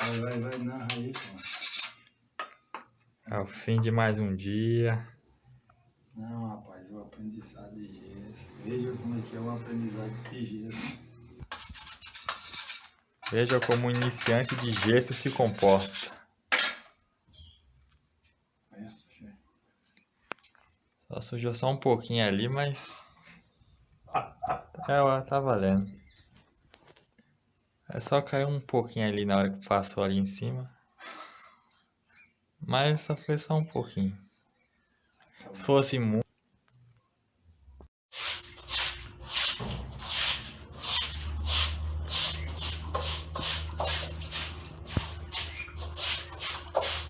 Vai, vai, vai, narra aí, pô. É o fim de mais um dia. Não, rapaz, o aprendizado de gesso. Veja como é que é o aprendizado de gesso. Veja como um iniciante de gesso se comporta. Só sujou só um pouquinho ali, mas... É, tá valendo. É só caiu um pouquinho ali na hora que passou ali em cima. Mas só foi só um pouquinho. Se fosse muito...